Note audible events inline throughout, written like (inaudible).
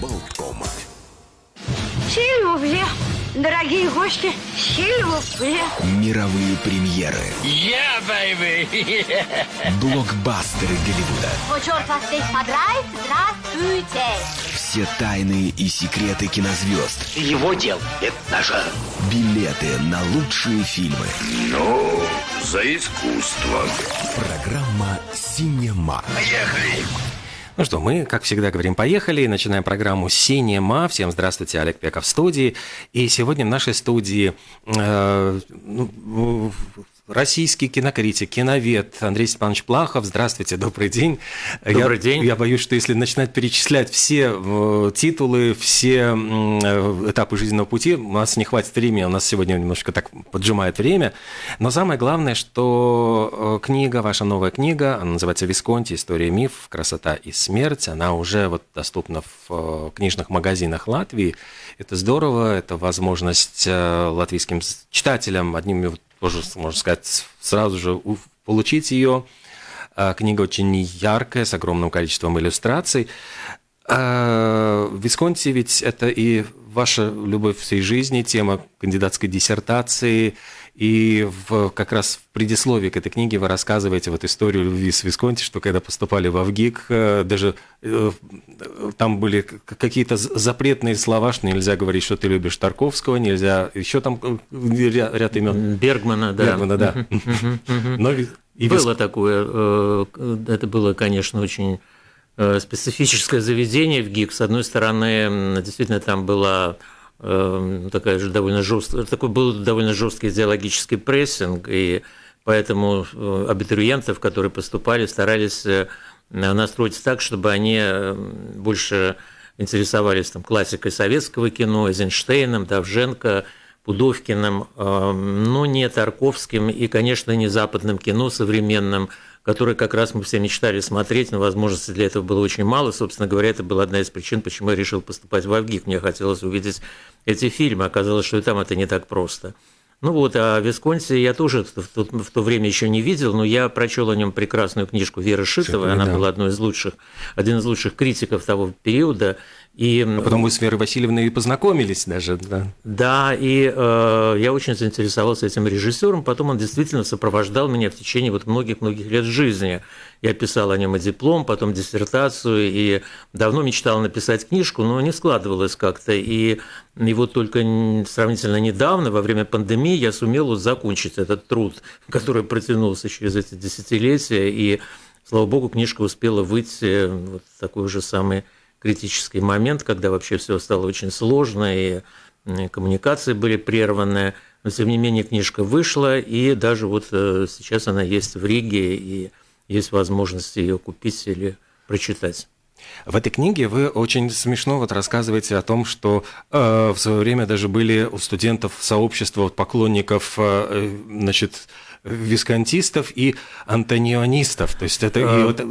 Болткома. Сильвупле, дорогие гости, сильвупле. Мировые премьеры. Yeah, baby! (laughs) Блокбастеры Голливуда. Вот черт вас здесь подрает, здравствуйте. Все тайны и секреты кинозвезд. Его дел – это наше. Билеты на лучшие фильмы. Ну, за искусство. Программа «Синема». Поехали! Ну что, мы, как всегда, говорим «поехали» и начинаем программу «Синема». Всем здравствуйте, Олег Пеков в студии. И сегодня в нашей студии э, ну, российский кинокритик, киновед Андрей Степанович Плахов. Здравствуйте, добрый день. Добрый я, день. Я боюсь, что если начинать перечислять все э, титулы, все э, этапы жизненного пути, у нас не хватит времени, у нас сегодня немножко так поджимает время. Но самое главное, что э, книга, ваша новая книга, она называется «Висконти. История миф. Красота и смерть», она уже вот доступна в книжных магазинах Латвии. Это здорово, это возможность латвийским читателям, одними вот тоже, можно сказать, сразу же получить ее. А, Книга очень яркая, с огромным количеством иллюстраций. А, Висконти ведь это и ваша любовь всей жизни, тема кандидатской диссертации. И в, как раз в предисловии к этой книге вы рассказываете вот историю любви с Висконти, что когда поступали в Авгик, э, даже э, там были какие-то запретные слова, что нельзя говорить, что ты любишь Тарковского, нельзя еще там э, ря- ряд имен. Бергмана, да. Бергмана, да. Но и Было такое, это было, конечно, очень специфическое заведение в ГИК. С одной стороны, действительно, там была такая же довольно жесткая, такой был довольно жесткий идеологический прессинг, и поэтому э, абитуриентов, которые поступали, старались э, настроить так, чтобы они э, больше интересовались там, классикой советского кино, Эйзенштейном, Давженко, Пудовкиным, э, но не Тарковским и, конечно, не западным кино современным, которое как раз мы все мечтали смотреть, но возможностей для этого было очень мало. Собственно говоря, это была одна из причин, почему я решил поступать в Авгик. Мне хотелось увидеть эти фильмы. Оказалось, что и там это не так просто. Ну вот, а Висконси я тоже в то, в то время еще не видел, но я прочел о нем прекрасную книжку Веры. Шитовой, Она да. была одной из лучших, один из лучших критиков того периода. И А потом вы с Верой Васильевной и познакомились даже, да. да, и э, я очень заинтересовался этим режиссером. Потом он действительно сопровождал меня в течение вот многих-многих лет жизни. Я писал о нем и диплом, потом диссертацию, и давно мечтал написать книжку, но не складывалось как-то. И, и вот только сравнительно недавно, во время пандемии, я сумел вот закончить этот труд, (laughs) который протянулся через эти десятилетия. И, слава богу, книжка успела выйти вот в такой же самый критический момент, когда вообще все стало очень сложно, и коммуникации были прерваны. Но, тем не менее, книжка вышла, и даже вот э, сейчас она есть в Риге, и есть возможность ее купить или прочитать. В этой книге вы очень смешно вот рассказываете о том, что э, в свое время даже были у студентов сообщества вот поклонников, э, значит, висконтистов и антонионистов. То есть это и Э, вот, э,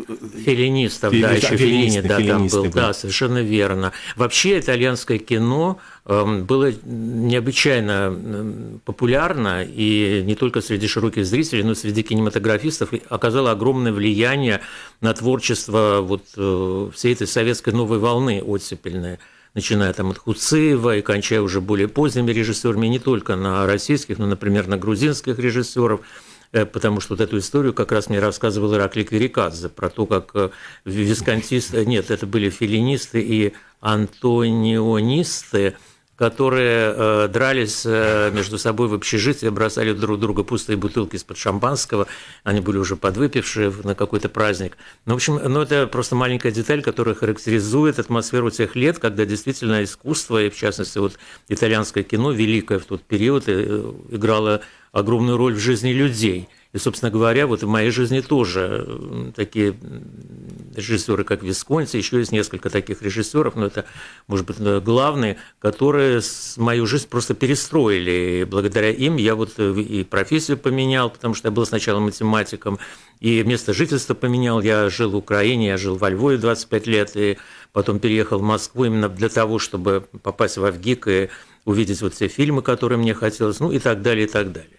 Филинистов, Фили- да, еще Филини, филинисты, да, там был, были. да, совершенно верно. Вообще итальянское кино эм, было необычайно эм, популярно, и не только среди широких зрителей, но и среди кинематографистов, оказало огромное влияние на творчество вот э, всей этой советской новой волны оттепельной начиная там от Хуцеева и кончая уже более поздними режиссерами, не только на российских, но, например, на грузинских режиссеров, Э, потому что вот эту историю как раз мне рассказывал Ираклий Кверикадзе про то, как э, висконтисты, нет, это были филинисты и антонионисты, которые э, дрались э, между собой в общежитии, бросали друг друга пустые бутылки из-под шампанского, они были уже подвыпившие на какой-то праздник. Ну, в общем, ну, это просто маленькая деталь, которая характеризует атмосферу тех лет, когда действительно искусство, и в частности вот итальянское кино, великое в тот период, э, играло огромную роль в жизни людей. И, собственно говоря, вот в моей жизни тоже такие режиссеры, как Висконти, еще есть несколько таких режиссеров, но это, может быть, э, главные, которые мою жизнь просто перестроили. И благодаря им я вот э, и профессию поменял, потому что я был сначала математиком, и место жительства поменял. Я жил в Украине, я жил во Львове 25 лет, и потом переехал в Москву именно для того, чтобы попасть в Авгик и увидеть вот те фильмы, которые мне хотелось, ну и так далее, и так далее.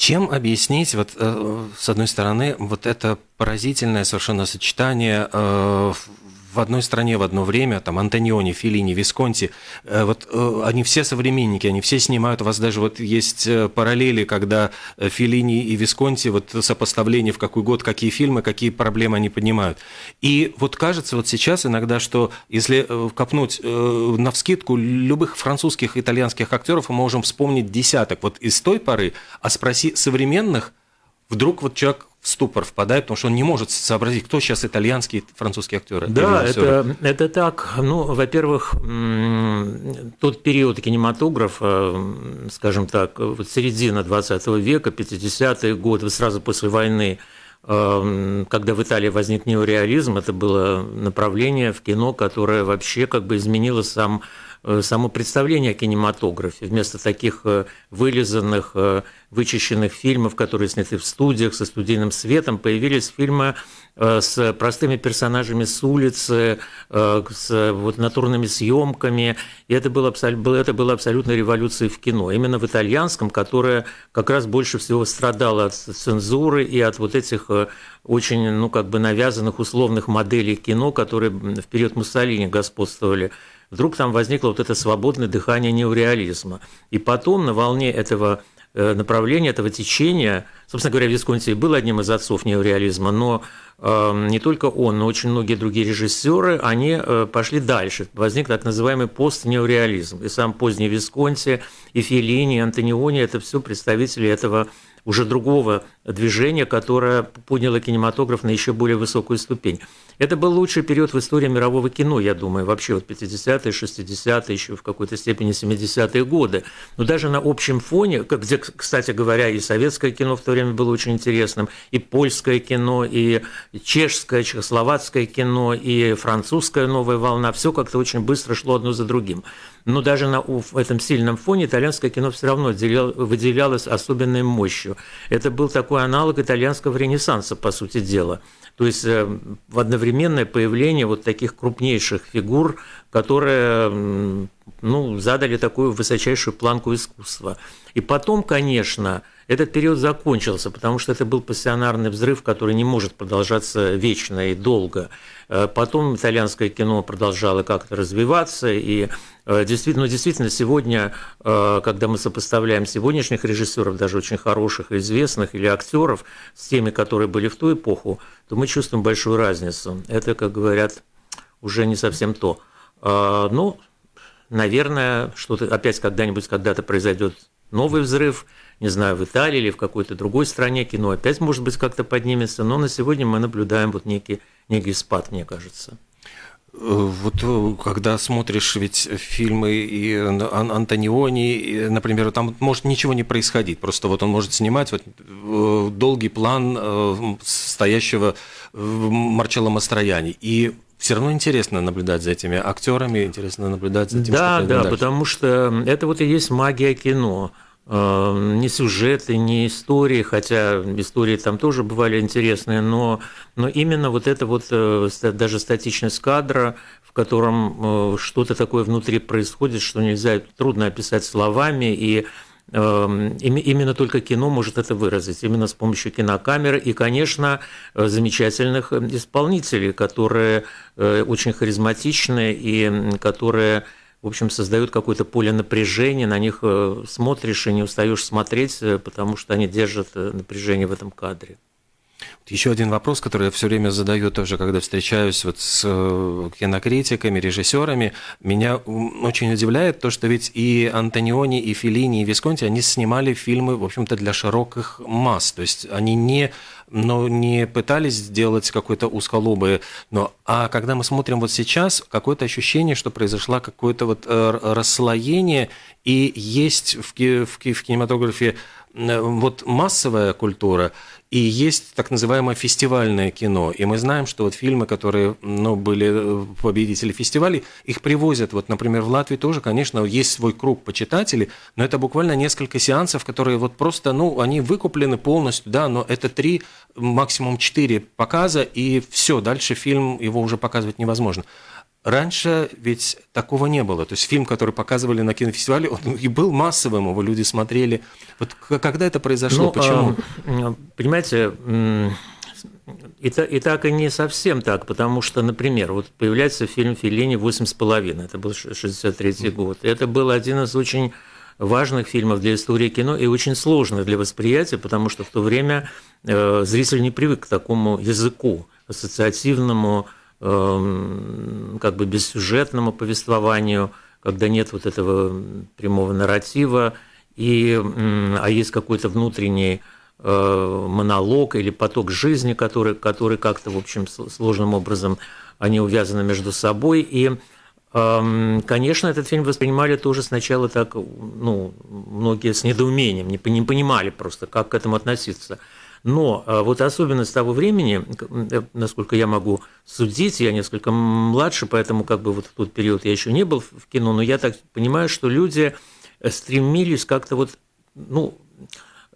Чем объяснить, вот, э, с одной стороны, вот это поразительное совершенно сочетание э, в одной стране в одно время, там Антониони, Филини, Висконти, э, вот э, они все современники, они все снимают, у вас даже вот есть э, параллели, когда Филини и Висконти, вот сопоставление в какой год, какие фильмы, какие проблемы они поднимают. И вот кажется вот сейчас иногда, что если копнуть на вскидку любых французских, итальянских актеров, мы можем вспомнить десяток вот из той поры, а спроси современных, вдруг вот человек в ступор впадает, потому что он не может сообразить, кто сейчас итальянские, французские актеры. Да, это, это так. Ну, во-первых, тот период кинематографа, скажем так, вот середина 20 века, 50-е годы, сразу после войны, эм, когда в Италии возник неореализм, это было направление в кино, которое вообще как бы изменило сам само представление о кинематографе. Вместо таких э, вылизанных, э, вычищенных фильмов, которые сняты в студиях со студийным светом, появились фильмы с простыми персонажами с улицы, с вот, натурными съемками. И это было, это было абсолютно революцией в кино. Именно в итальянском, которое как раз больше всего страдало от цензуры и от вот этих очень ну, как бы навязанных условных моделей кино, которые в период Муссолини господствовали вдруг там возникло вот это свободное дыхание неореализма. И потом на волне этого э, направления, этого течения, собственно говоря, Висконти был одним из отцов неореализма, но э, не только он, но очень многие другие режиссеры, они э, пошли дальше. Возник так называемый постнеореализм. И сам поздний Висконти, и Феллини, и Антониони – это все представители этого уже другого движения, которое подняло кинематограф на еще более высокую ступень. Это был лучший период в истории мирового кино, я думаю, вообще вот 50-е, 60-е, еще в какой-то степени 70-е годы. Но даже на общем фоне, где, кстати говоря, и советское кино в то время было очень интересным, и польское кино, и чешское, чехословацкое кино, и французская новая волна, все как-то очень быстро шло одно за другим. Но даже на этом сильном фоне итальянское кино все равно выделялось особенной мощью. Это был такой аналог итальянского ренессанса, по сути дела – то есть э, в одновременное появление вот таких крупнейших фигур, которые ну, задали такую высочайшую планку искусства. И потом, конечно, этот период закончился, потому что это был пассионарный взрыв, который не может продолжаться вечно и долго. Э, потом итальянское кино продолжало как-то развиваться, и Э, действительно, ну, действительно, сегодня, э, когда мы сопоставляем сегодняшних режиссеров, даже очень хороших и известных, или актеров с теми, которые были в ту эпоху, то мы чувствуем большую разницу. Это, как говорят, уже не совсем то. Э, ну, наверное, что-то опять когда-нибудь когда-то произойдет новый взрыв, не знаю, в Италии или в какой-то другой стране кино опять, может быть, как-то поднимется, но на сегодня мы наблюдаем вот некий, некий спад, мне кажется. Вот э, когда смотришь ведь фильмы и Антониони, например, там может ничего не происходить, просто вот он может снимать вот э, долгий план э, стоящего Марчелло Мастрояни, и все равно интересно наблюдать за этими актерами, интересно наблюдать за тем, да, что Да, дальше. потому что это вот и есть магия кино. Ни сюжеты, ни истории, хотя истории там тоже бывали интересные, но, но именно вот это вот даже статичность кадра, в котором что-то такое внутри происходит, что нельзя, трудно описать словами, и Именно только кино может это выразить, именно с помощью кинокамеры и, конечно, замечательных исполнителей, которые очень харизматичны и которые в общем, создают какое-то поле напряжения, на них э, смотришь и не устаешь смотреть, э, потому что они держат э, напряжение в этом кадре. Еще один вопрос, который я все время задаю тоже, когда встречаюсь вот с кинокритиками, режиссерами. Меня очень удивляет то, что ведь и Антониони, и Филини, и Висконти, они снимали фильмы, в общем-то, для широких масс. То есть они не но не пытались сделать какой-то узколобый, но а когда мы смотрим вот сейчас, какое-то ощущение, что произошло какое-то вот э, расслоение, и есть в, в, в кинематографе Э, вот массовая культура и есть так называемое фестивальное кино. И мы знаем, что вот фильмы, которые ну, были э, победители фестивалей, их привозят. Вот, например, в Латвии тоже, конечно, есть свой круг почитателей, но это буквально несколько сеансов, которые вот просто, ну, они выкуплены полностью, да, но это три, максимум четыре показа, и все, дальше фильм, его уже показывать невозможно. Раньше ведь такого не было. То есть фильм, который показывали на кинофестивале, он и был массовым, его люди смотрели. Вот когда это произошло, ну, почему? Э, понимаете, И, и так и не совсем так, потому что, например, вот появляется фильм Филини «Восемь с половиной», это был 63 год. Это был один из очень важных фильмов для истории кино и очень сложных для восприятия, потому что в то время э, зритель не привык к такому языку ассоциативному, э, как бы бессюжетному повествованию, когда нет вот этого прямого нарратива, и, а есть какой-то внутренний Э, монолог или поток жизни, который, который как-то, в общем, сложным образом они увязаны между собой. И, эм, конечно, этот фильм воспринимали тоже сначала так, ну, многие с недоумением, не понимали просто, как к этому относиться. Но э, вот особенность того времени, э, насколько я могу судить, я несколько младше, поэтому как бы вот в тот период я еще не был в кино, но я так понимаю, что люди стремились как-то вот, ну,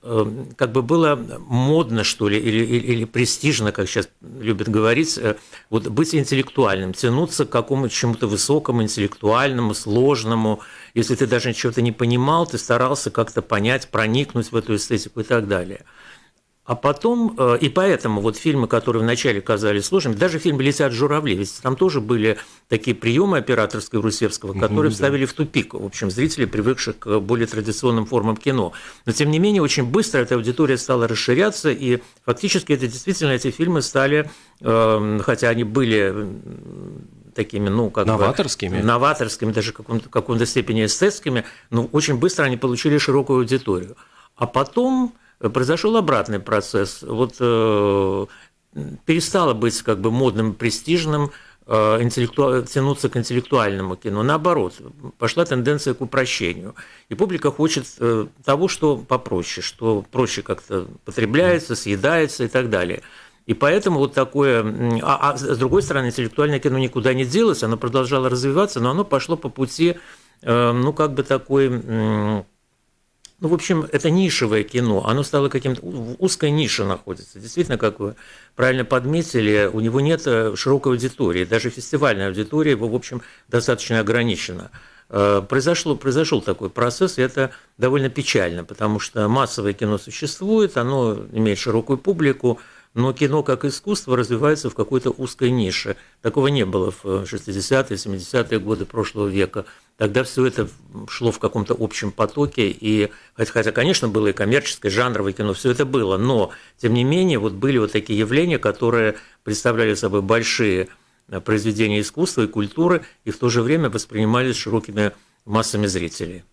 Эм, как бы было модно, что ли, или, или, или престижно, как сейчас любят говорить, э, вот быть интеллектуальным, тянуться к какому-то чему-то высокому, интеллектуальному, сложному. Если ты даже чего-то не понимал, ты старался как-то понять, проникнуть в эту эстетику и так далее. А потом, э, и поэтому вот фильмы, которые вначале казались сложными, даже фильм «Летят журавли», ведь там тоже были такие приемы операторской Русевского, которые угу, вставили да. в тупик, в общем, зрителей, привыкших к более традиционным формам кино. Но, тем не менее, очень быстро эта аудитория стала расширяться, и фактически это действительно эти фильмы стали, эм, хотя они были такими, ну, как новаторскими, бы, новаторскими, даже в каком-то, каком-то степени эстетскими, но очень быстро они получили широкую аудиторию. А потом произошел обратный процесс. Вот э, перестало быть как бы модным, престижным э, интеллекту... тянуться к интеллектуальному кино. Наоборот, пошла тенденция к упрощению. И публика хочет э, того, что попроще, что проще как-то потребляется, съедается и так далее. И поэтому вот такое... А, а с другой стороны, интеллектуальное кино никуда не делось, оно продолжало развиваться, но оно пошло по пути, ну, как бы такой ну, в общем, это нишевое кино, оно стало каким-то, в узкой нише находится. Действительно, как вы правильно подметили, у него нет э, широкой аудитории, даже фестивальная аудитория его, в общем, достаточно ограничена. Э, произошло, произошел такой процесс, и это довольно печально, потому что массовое кино существует, оно имеет широкую публику, но кино как искусство развивается в какой-то узкой нише. Такого не было в 60-е, 70-е годы прошлого века. Тогда все это шло в каком-то общем потоке, и хотя, конечно, было и коммерческое, жанровое кино, все это было, но, тем не менее, вот были вот такие явления, которые представляли собой большие э, произведения искусства и культуры, и в то же время воспринимались широкими массами зрителей.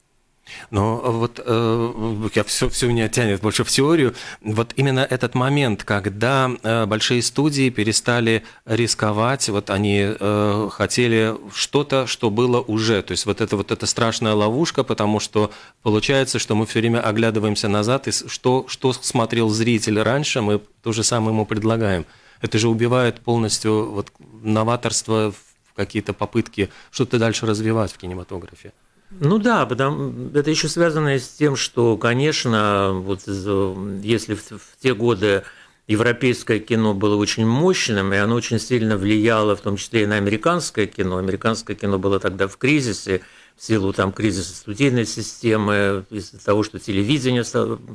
Но вот э, я все, все меня тянет больше в теорию. Вот именно этот момент, когда э, большие студии перестали рисковать, вот они э, хотели что-то, что было уже. То есть вот это вот эта страшная ловушка, потому что получается, что мы все время оглядываемся назад, и что, что смотрел зритель раньше, мы то же самое ему предлагаем. Это же убивает полностью вот новаторство, какие-то попытки что-то дальше развивать в кинематографе. Ну да, потому это еще связано с тем, что, конечно, вот если в, в те годы европейское кино было очень мощным, и оно очень сильно влияло, в том числе и на американское кино. Американское кино было тогда в кризисе, в силу там кризиса студийной системы, из-за того, что телевидение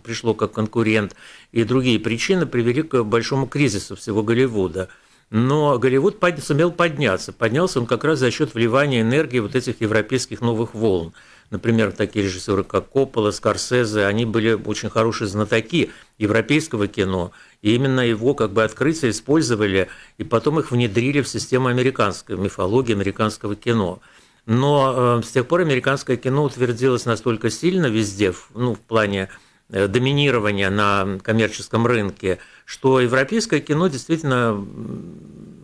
пришло как конкурент, и другие причины привели к большому кризису всего Голливуда – но Голливуд под, сумел подняться. Поднялся он как раз за счет вливания энергии вот этих европейских новых волн. Например, такие режиссеры, как Коппола, Скорсезе, они были очень хорошие знатоки европейского кино, и именно его как бы открытие использовали, и потом их внедрили в систему американской мифологии, американского кино. Но э, с тех пор американское кино утвердилось настолько сильно везде, ну, в плане Э, доминирования на коммерческом рынке, что европейское кино действительно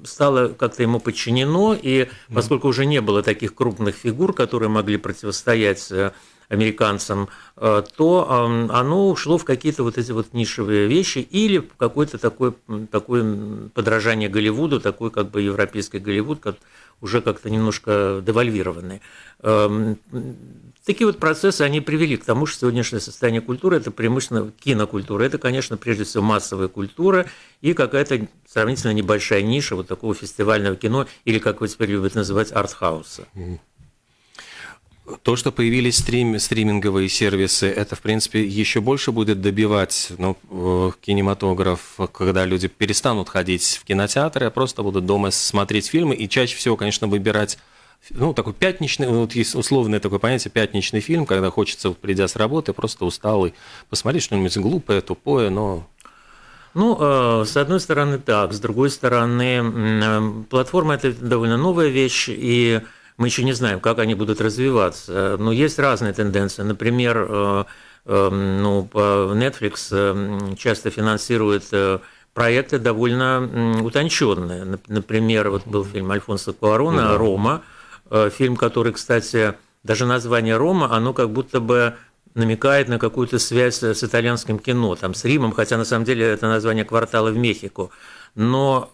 стало как-то ему подчинено, и поскольку уже не было таких крупных фигур, которые могли противостоять э, американцам, э, то оно ушло в какие-то вот эти вот нишевые вещи или в какое-то такое, такое подражание Голливуду, такой как бы европейский Голливуд, как уже как-то немножко девальвированный. Эм, Такие вот процессы, они привели к тому, что сегодняшнее состояние культуры – это преимущественно кинокультура. Это, конечно, прежде всего массовая культура и какая-то сравнительно небольшая ниша вот такого фестивального кино или, как вы теперь любите называть, артхауса. То, что появились стрим, стриминговые сервисы, это, в принципе, еще больше будет добивать ну, э, кинематограф, когда люди перестанут ходить в кинотеатры, а просто будут дома смотреть фильмы и чаще всего, конечно, выбирать ну, такой пятничный, вот есть условное такое понятие, пятничный фильм, когда хочется, придя с работы, просто усталый, посмотреть что-нибудь глупое, тупое, но ну, э, с одной стороны так, с другой стороны, э, платформа это довольно новая вещь, и мы еще не знаем, как они будут развиваться. Но есть разные тенденции. Например, э, ну, Netflix часто финансирует проекты довольно утонченные. Например, вот был фильм Альфонса Куарона «Рома», фильм, который, кстати, даже название «Рома», оно как будто бы намекает на какую-то связь с итальянским кино, там, с Римом, хотя на самом деле это название квартала в Мехико. Но,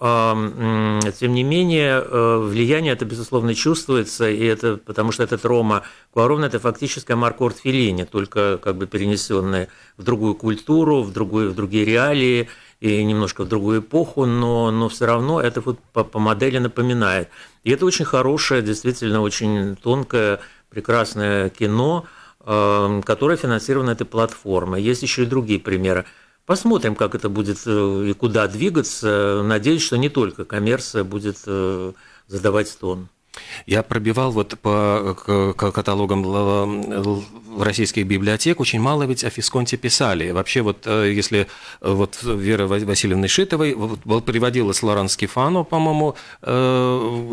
тем не менее, э, влияние это, безусловно, чувствуется, и это потому что этот Рома Куарон – это фактически Маркорт Феллини, только как бы перенесенный в другую культуру, в, другую, в другие реалии и немножко в другую эпоху, но, но все равно это вот по, по модели напоминает. И это очень хорошее, действительно очень тонкое, прекрасное кино – которая финансирована этой платформой. Есть еще и другие примеры. Посмотрим, как это будет э, и куда двигаться. Надеюсь, что не только коммерция будет э, задавать тон. Я пробивал вот по каталогам российских библиотек, очень мало ведь о Фисконте писали. Вообще вот э, если э, вот Вера Васильевна Шитовой вот, приводила Лоран Скифано, по-моему,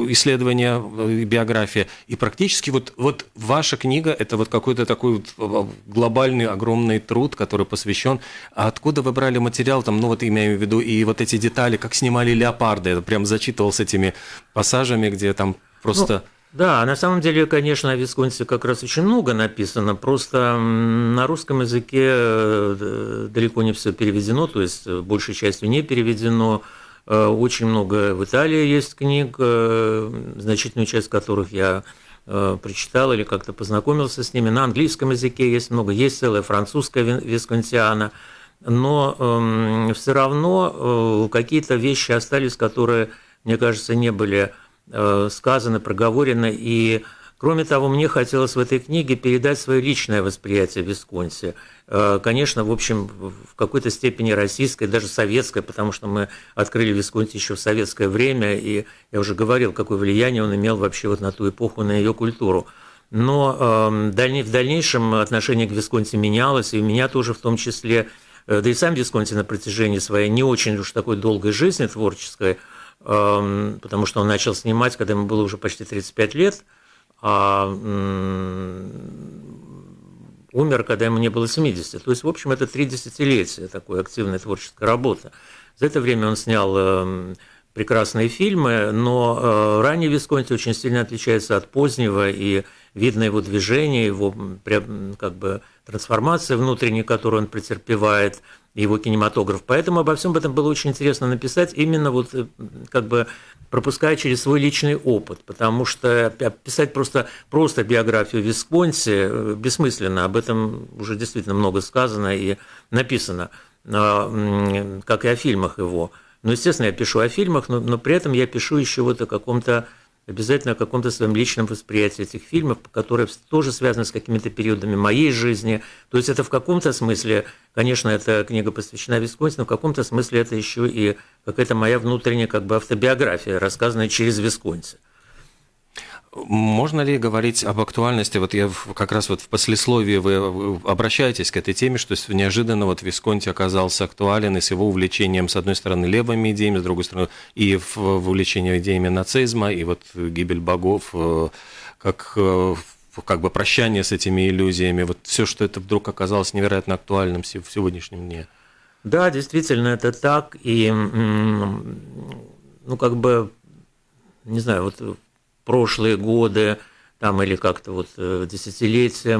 э, исследование, биография, и практически вот, вот ваша книга – это вот какой-то такой вот глобальный огромный труд, который посвящен. А откуда вы брали материал, там, ну вот имею в виду, и вот эти детали, как снимали леопарды, я прям зачитывал с этими пассажами, где там Просто... Ну, да, на самом деле, конечно, о Висконсе как раз очень много написано, просто на русском языке э, далеко не все переведено, то есть э, большей частью не переведено. Э, очень много в Италии есть книг, значительную часть которых я прочитал или как-то познакомился с ними. На английском языке есть много, есть целая французская висконсиана, но э, все равно э, какие-то вещи остались, которые, мне кажется, не были Э, сказано, проговорено. И, кроме того, мне хотелось в этой книге передать свое личное восприятие Висконси. Э, конечно, в общем, в какой-то степени российское, даже советское, потому что мы открыли Висконси еще в советское время, и я уже говорил, какое влияние он имел вообще вот на ту эпоху, на ее культуру. Но э, в дальнейшем отношение к Висконси менялось, и у меня тоже в том числе, да и сам Висконси на протяжении своей не очень уж такой долгой жизни творческой – Эм, потому что он начал снимать, когда ему было уже почти 35 лет, а умер, когда ему не было 70. То есть, в общем, это три десятилетия такой активной творческой работы. За это время он снял эм, прекрасные фильмы, но э, ранний Висконти очень сильно отличается от позднего, и видно его движение, его как бы трансформация внутренняя, которую он претерпевает, его кинематограф. Поэтому обо всем этом было очень интересно написать, именно вот э, как бы пропуская через свой личный опыт, потому что писать просто, просто биографию Висконси э, бессмысленно, об этом уже действительно много сказано и написано, как и о фильмах его. Ну, естественно, я пишу о фильмах, но, но при этом я пишу еще вот о каком-то обязательно о каком-то своем личном восприятии этих фильмов, которые тоже связаны с какими-то периодами моей жизни. То есть это в каком-то смысле, конечно, эта книга посвящена Висконси, но в каком-то смысле это еще и какая-то моя внутренняя как бы автобиография, рассказанная через Висконси. Можно ли говорить об актуальности? Вот я как раз вот в послесловии вы обращаетесь к этой теме, что неожиданно вот Висконти оказался актуален и с его увлечением, с одной стороны, левыми идеями, с другой стороны, и в, в увлечении идеями нацизма, и вот гибель богов, э, как э, как бы прощание с этими иллюзиями, вот все, что это вдруг оказалось невероятно актуальным в сегодняшнем дне. Да, действительно, это так. И, ну, как бы, не знаю, вот прошлые годы, там или как-то вот э, десятилетия,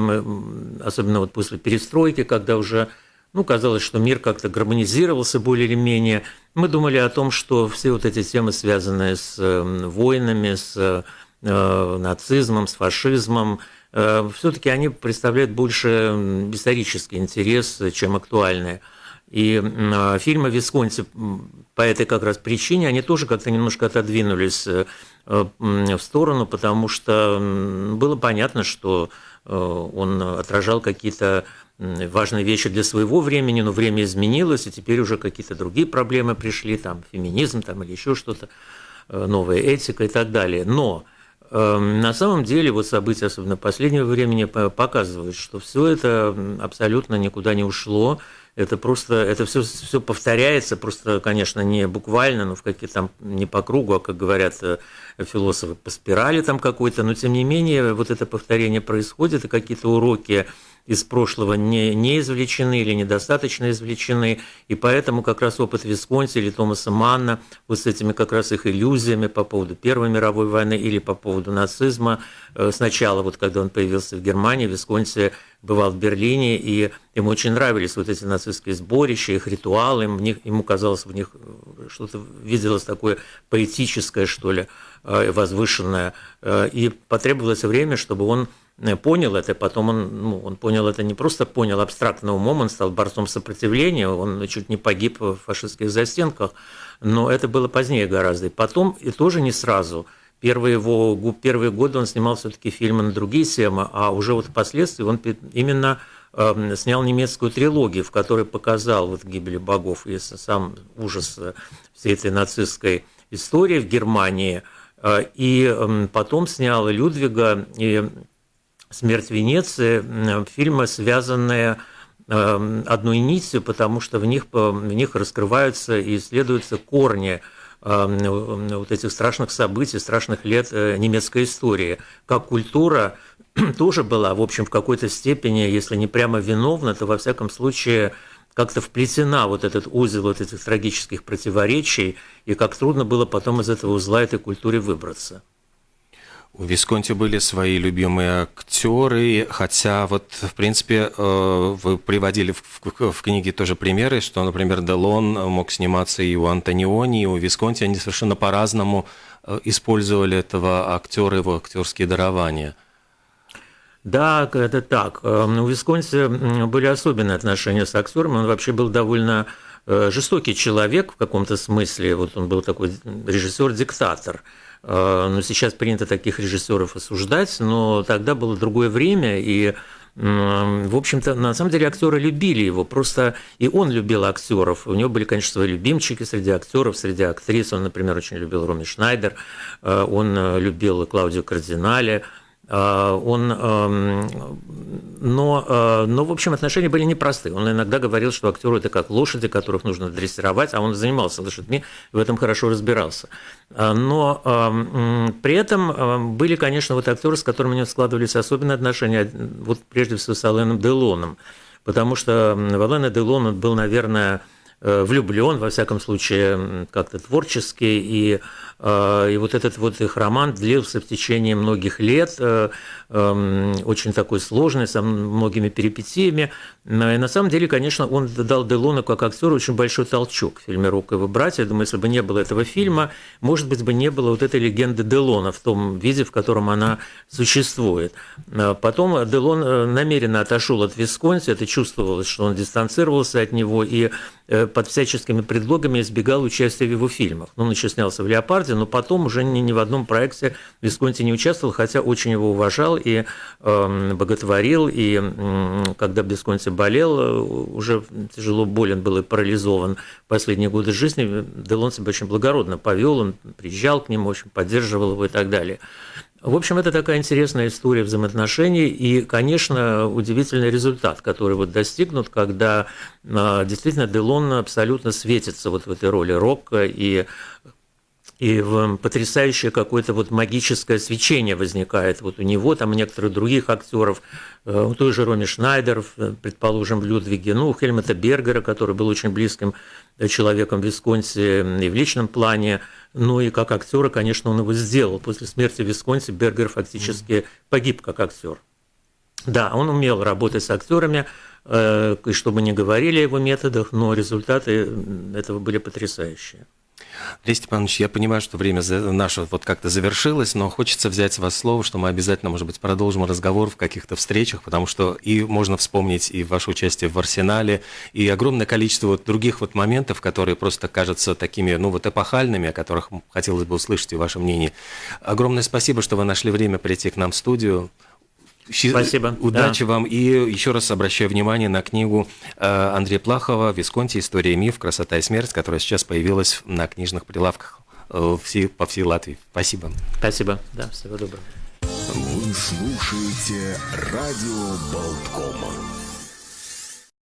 особенно вот после перестройки, когда уже ну, казалось, что мир как-то гармонизировался более или менее. Мы думали о том, что все вот эти темы, связанные с эм, войнами, с э, нацизмом, с фашизмом, э, все-таки они представляют больше исторический интерес, чем актуальные. И э, фильмы Висконти по этой как раз причине, они тоже как-то немножко отодвинулись э, в сторону, потому что было понятно, что он отражал какие-то важные вещи для своего времени, но время изменилось, и теперь уже какие-то другие проблемы пришли, там феминизм там, или еще что-то, новая этика и так далее. Но на самом деле, вот события, особенно последнего времени, показывают, что все это абсолютно никуда не ушло. Это просто, это все, все повторяется, просто, конечно, не буквально, но в какие там не по кругу, а, как говорят э, философы, по спирали там какой-то, но тем не менее вот это повторение происходит, и какие-то уроки из прошлого не, не извлечены или недостаточно извлечены, и поэтому как раз опыт Висконти или Томаса Манна вот с этими как раз их иллюзиями по поводу Первой мировой войны или по поводу нацизма, э, сначала вот когда он появился в Германии, Висконти бывал в Берлине, и ему очень нравились вот эти нацистские сборища, их ритуалы, них, ему казалось в них э, что-то виделось такое поэтическое, что ли, э, возвышенное, и потребовалось время, чтобы он Э, понял это, потом он, ну, он понял это не просто понял абстрактно умом, он стал борцом сопротивления, он чуть не погиб в фашистских застенках, но это было позднее гораздо. Потом, и тоже не сразу. Первые, его, первые годы он снимал все-таки фильмы на другие темы, а уже вот впоследствии он именно э, снял немецкую трилогию, в которой показал вот гибели богов и сам ужас э, всей этой нацистской истории в Германии. Э, и потом снял Людвига и «Смерть Венеции» фильмы, связанные эм, одной нитью, потому что в них, в них раскрываются и исследуются корни эм, вот этих страшных событий, страшных лет э, немецкой истории. Как культура (clears throat) тоже была, в общем, в какой-то степени, если не прямо виновна, то во всяком случае как-то вплетена вот этот узел вот этих трагических противоречий, и как трудно было потом из этого узла этой культуре выбраться. У Висконти были свои любимые актеры, хотя вот, в принципе, э, вы приводили в, в книге тоже примеры, что, например, Делон мог сниматься и у Антониони, и у Висконти, они совершенно по-разному э, использовали этого актера, его актерские дарования. Да, это так. Э, у Висконти были особенные отношения с актером, он вообще был довольно жестокий человек в каком-то смысле, вот он был такой режиссер-диктатор – Э, но сейчас принято таких режиссеров осуждать, но тогда было другое время, и в общем-то, на самом деле актеры любили его, просто и он любил актеров. У него были, конечно, свои любимчики среди актеров, среди актрис. Он, например, очень любил Роми Шнайдер, э, он э, любил Клаудио Кардинале, он, но, а, но, в общем, отношения были непростые. Он иногда говорил, что актеры это как лошади, которых нужно дрессировать, а он занимался лошадьми, в этом хорошо разбирался. А, но при этом были, конечно, вот актеры, с которыми у него складывались особенные отношения, вот прежде всего с Аленом Делоном, потому что Валена Делон был, наверное, э, влюблен, во всяком случае, как-то творчески, и Э, и вот этот вот их роман длился в течение многих лет, э, эм, очень такой сложный, со многими перипетиями. И на самом деле, конечно, он дал Делону как актеру очень большой толчок в фильме «Рок и его братья». Я думаю, если бы не было этого фильма, может быть, бы не было вот этой легенды Делона в том виде, в котором она существует. Э, потом Делон намеренно отошел от Висконси, это чувствовалось, что он дистанцировался от него и под всяческими предлогами избегал участия в его фильмах. Он еще снялся в «Леопарде», Ломбарде, но потом уже ни, ни в одном проекте Висконти не участвовал, хотя очень его уважал и э, боготворил. И э, когда Висконти болел, э, уже тяжело болен был и парализован последние годы жизни, Делон себя очень благородно повел, он приезжал к нему, очень поддерживал его и так далее. В общем, это такая интересная история взаимоотношений и, конечно, удивительный результат, который вот достигнут, когда а, действительно Делон абсолютно светится вот в этой роли рока и и потрясающее какое-то вот магическое свечение возникает вот у него, там у некоторых других актеров, э, у той же Роми Шнайдер, э, предположим, в Людвиге, ну, у Хельмута Бергера, который был очень близким э, человеком в Висконси и в личном плане, ну и как актера, конечно, он его сделал. После смерти Висконси Бергер фактически погиб как актер. Да, он умел работать с актерами, и чтобы не говорили о его методах, но результаты этого были потрясающие. Андрей Степанович, я понимаю, что время наше вот как-то завершилось, но хочется взять с вас слово, что мы обязательно, может быть, продолжим разговор в каких-то встречах, потому что и можно вспомнить и ваше участие в «Арсенале», и огромное количество вот других вот моментов, которые просто кажутся такими, ну, вот эпохальными, о которых хотелось бы услышать и ваше мнение. Огромное спасибо, что вы нашли время прийти к нам в студию. Спасибо. Удачи да. вам. И еще раз обращаю внимание на книгу э, Андрея Плахова «Висконти. История и миф. Красота и смерть», которая сейчас появилась на книжных прилавках по всей Латвии. Спасибо. Спасибо. Да, всего доброго. Вы слушаете радио Болткома.